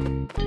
you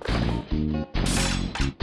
Thank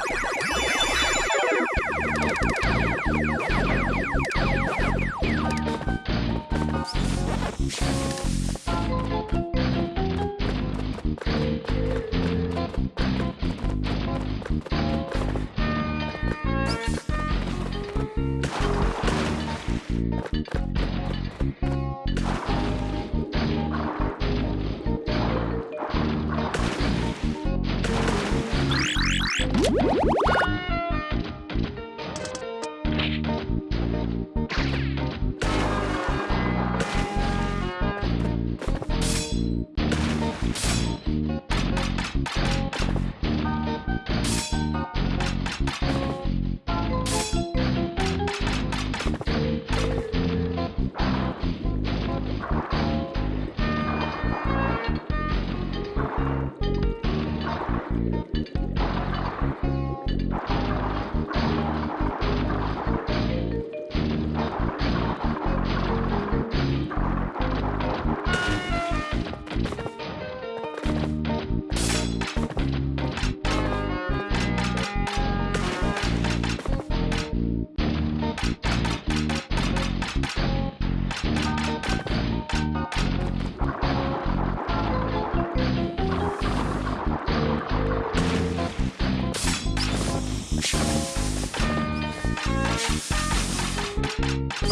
you